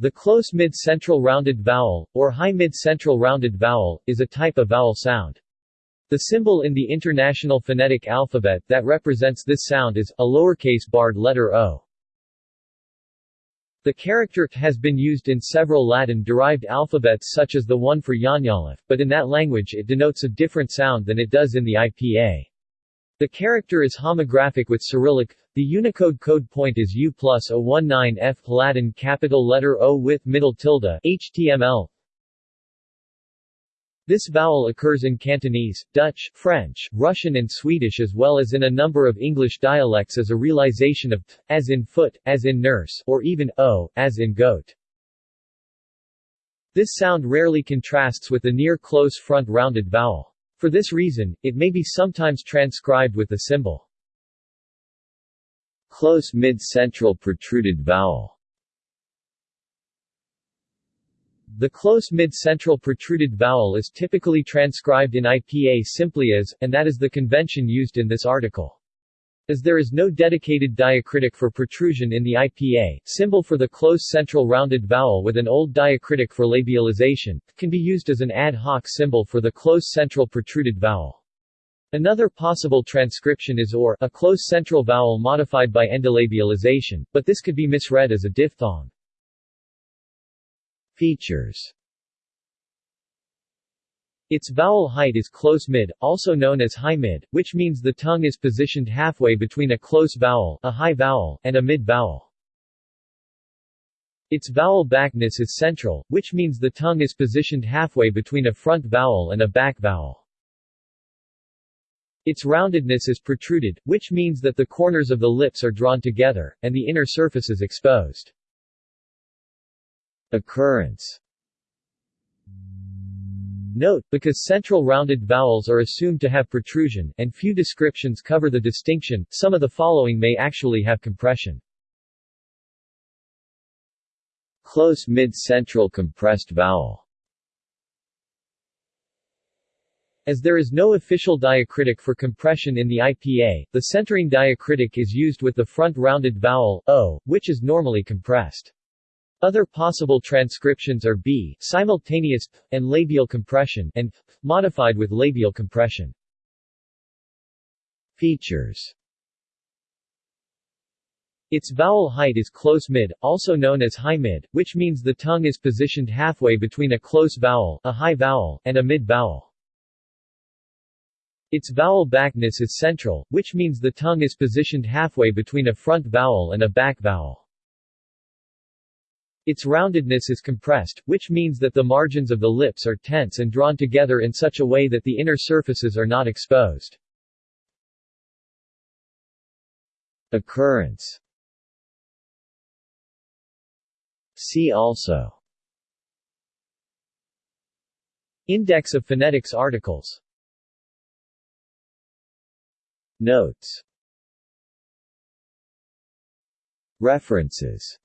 The close mid-central rounded vowel, or high mid-central rounded vowel, is a type of vowel sound. The symbol in the International Phonetic Alphabet that represents this sound is, a lowercase barred letter O. The character has been used in several Latin-derived alphabets such as the one for Yañalif, but in that language it denotes a different sound than it does in the IPA. The character is homographic with Cyrillic. The Unicode code point is U plus 019 F Latin capital letter O with middle tilde HTML this vowel occurs in Cantonese, Dutch, French, Russian and Swedish as well as in a number of English dialects as a realization of t, as in foot, as in nurse, or even o, as in goat. This sound rarely contrasts with the near-close front rounded vowel. For this reason, it may be sometimes transcribed with the symbol close mid-central protruded vowel. The close mid-central protruded vowel is typically transcribed in IPA simply as, and that is the convention used in this article. As there is no dedicated diacritic for protrusion in the IPA, symbol for the close central rounded vowel with an old diacritic for labialization, can be used as an ad hoc symbol for the close central protruded vowel. Another possible transcription is or, a close central vowel modified by endolabialization, but this could be misread as a diphthong. Features its vowel height is close mid, also known as high mid, which means the tongue is positioned halfway between a close vowel, a high vowel, and a mid vowel. Its vowel backness is central, which means the tongue is positioned halfway between a front vowel and a back vowel. Its roundedness is protruded, which means that the corners of the lips are drawn together, and the inner surface is exposed. Occurrence Note, because central rounded vowels are assumed to have protrusion, and few descriptions cover the distinction, some of the following may actually have compression. Close mid-central compressed vowel As there is no official diacritic for compression in the IPA, the centering diacritic is used with the front rounded vowel, o, which is normally compressed. Other possible transcriptions are b, simultaneous and labial compression, and modified with labial compression. Features its vowel height is close mid, also known as high mid, which means the tongue is positioned halfway between a close vowel, a high vowel, and a mid vowel. Its vowel backness is central, which means the tongue is positioned halfway between a front vowel and a back vowel. Its roundedness is compressed, which means that the margins of the lips are tense and drawn together in such a way that the inner surfaces are not exposed. Occurrence. See also. Index of phonetics articles. Notes. References